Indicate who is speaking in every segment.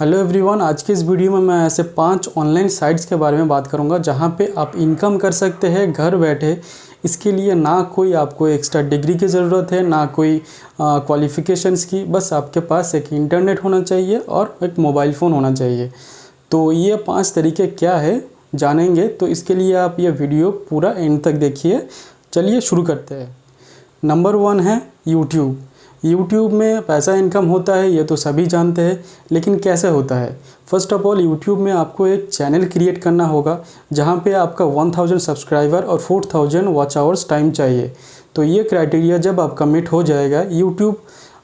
Speaker 1: Hello everyone आज के इस वीडियो में मैं ऐसे पाँच ऑनलाइन साइट्स के बारे में बात करूँगा, जहाँ पे आप इनकम कर सकते हैं, घर बैठे। इसके लिए ना कोई आपको एक्स्ट्रा डिग्री की ज़रूरत है, ना कोई क्वालिफ़िकेशंस की। बस आपके पास एक इंटरनेट होना चाहिए और एक मोबाइल फ़ोन होना चाहिए। तो ये पाँच तरीके क्या है, जानेंगे। तो इसके लिए आप ये वीडियो पूरा एंड तक देखिए। चलिए शुरू करते हैं। नंबर वन है यूट्यूब यूट्यूब में पैसा इनकम होता है, ये तो सभी जानते हैं, लेकिन कैसे होता है? फ़र्स्ट ऑफ़ ऑल यूट्यूब में आपको एक चैनल क्रिएट करना होगा, जहाँ पे आपका 1000 सब्सक्राइबर और 4000 वॉच आवर्स टाइम चाहिए। तो ये क्राइटेरिया जब आपका मिट हो जाएगा यूट्यूब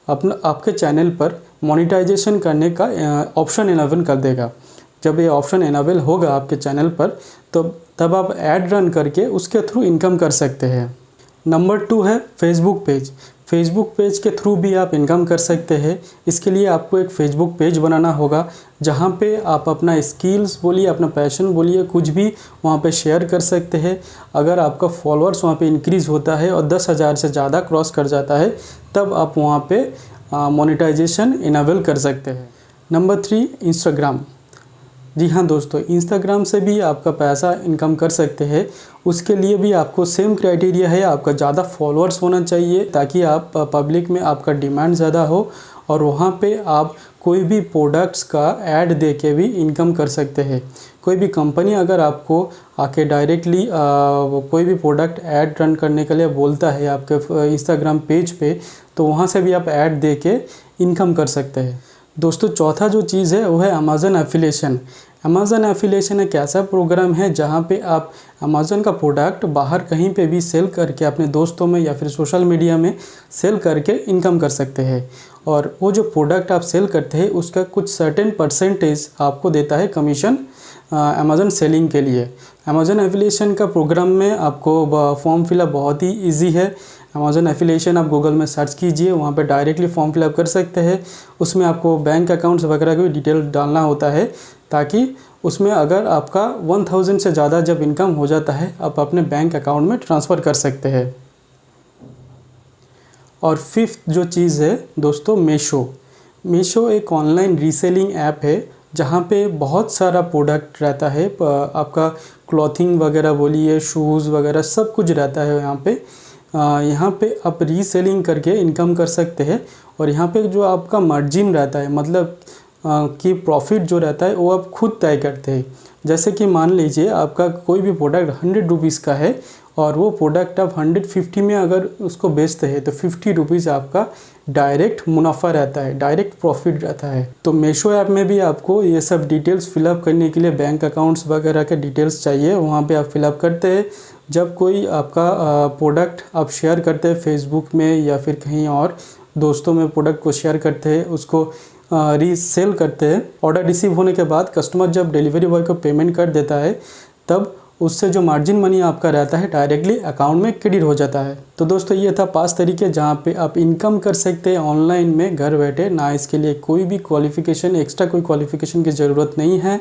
Speaker 1: अपना, आपके चैनल पर मोनिटाइजेशन करने का ऑप्शन इनेबल कर देगा। जब ये ऑप्शन इनेबल होगा आपके चैनल पर तो तब आप ऐड रन करके उसके थ्रू इनकम कर सकते हैं। नंबर टू है फेसबुक पेज फेसबुक पेज के थ्रू भी आप इनकम कर सकते हैं। इसके लिए आपको एक फ़ेसबुक पेज बनाना होगा, जहाँ पे आप अपना स्किल्स बोलिए, अपना पैशन बोलिए, कुछ भी वहाँ पे शेयर कर सकते हैं। अगर आपका फॉलोअर्स वहाँ पे इंक्रीज़ होता है और दस हज़ार से ज़्यादा क्रॉस कर जाता है, तब आप वहाँ पे मोनेटाइजेशन इनेबल कर सकते हैं। नंबर थ्री इंस्टाग्राम जी हाँ दोस्तों इंस्टाग्राम से भी आपका पैसा इनकम कर सकते हैं। उसके लिए भी आपको सेम क्राइटेरिया है, आपका ज़्यादा फॉलोअर्स होना चाहिए ताकि आप पब्लिक में आपका डिमांड ज़्यादा हो और वहाँ पे आप कोई भी प्रोडक्ट्स का ऐड दे के भी इनकम कर सकते हैं। कोई भी कंपनी अगर आपको आके डायरेक्टली कोई भी प्रोडक्ट ऐड रन करने के लिए बोलता है आपके इंस्टाग्राम पेज पे तो वहाँ से भी आप ऐड दे के इनकम कर सकते हैं। दोस्तों चौथा जो चीज़ है वो है अमेज़न एफिलेशन अमेज़न एफिलेशन एक ऐसा प्रोग्राम है जहाँ पे आप अमेज़न का प्रोडक्ट बाहर कहीं पे भी सेल करके अपने दोस्तों में या फिर सोशल मीडिया में सेल करके इनकम कर सकते हैं। और वो जो प्रोडक्ट आप सेल करते हैं, उसका कुछ सर्टेन परसेंटेज आपको देता है कमीशन अमेज़न सेलिंग के लिए। अमेज़न एफिलेशन का प्रोग्राम में आपको फॉर्म फिलअप बहुत ही ईजी है। अमेज़न एफिलेशन आप गूगल में सर्च कीजिए, वहाँ पे डायरेक्टली फॉर्म फिलअप कर सकते हैं। उसमें आपको बैंक अकाउंट्स वगैरह की डिटेल डालना होता है। ताकि उसमें अगर आपका 1000 से ज़्यादा जब इनकम हो जाता है, आप अपने बैंक अकाउंट में ट्रांसफ़र कर सकते हैं। और फिफ्थ जो चीज़ है, दोस्तों मीशो मीशो एक ऑनलाइन रीसेलिंग ऐप है, जहाँ पे बहुत सारा प्रोडक्ट रहता है। आपका क्लॉथिंग वगैरह बोलिए शूज़ वगैरह सब कुछ रहता है यहाँ पे। यहाँ पे आप रीसेलिंग करके इनकम कर सकते हैं। और यहाँ पे जो आपका मार्जिन रहता है मतलब कि प्रॉफिट जो रहता है, वो आप खुद तय करते हैं। जैसे कि मान लीजिए, आपका कोई भी प्रोडक्ट हंड्रेड रुपीज़ का है और वो प्रोडक्ट आप हंड्रेड फिफ्टी में अगर उसको बेचते हैं तो फिफ्टी रुपीज़ आपका डायरेक्ट मुनाफा रहता है डायरेक्ट प्रॉफिट रहता है। तो मेशो ऐप में भी आपको ये सब डिटेल्स फिलअप करने के लिए बैंक अकाउंट्स वगैरह के डिटेल्स चाहिए, वहाँ पे आप फिलअप करते हैं। जब कोई आपका प्रोडक्ट आप शेयर करते हैं फेसबुक में या फिर कहीं और दोस्तों में प्रोडक्ट को शेयर करते हैं, उसको रीसेल करते हैं। ऑर्डर रिसीव होने के बाद कस्टमर जब डिलीवरी बॉय को पेमेंट कर देता है, तब उससे जो मार्जिन मनी आपका रहता है डायरेक्टली अकाउंट में क्रेडिट हो जाता है। तो दोस्तों, ये था पाँच तरीके जहाँ पे आप इनकम कर सकते हैं ऑनलाइन में, घर बैठे। ना इसके लिए कोई भी क्वालिफिकेशन एक्स्ट्रा कोई क्वालिफिकेशन की ज़रूरत नहीं है।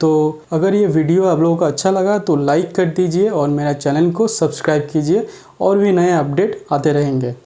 Speaker 1: तो अगर ये वीडियो आप लोगों को अच्छा लगा तो लाइक कर दीजिए और मेरा चैनल को सब्सक्राइब कीजिए और भी नए अपडेट आते रहेंगे।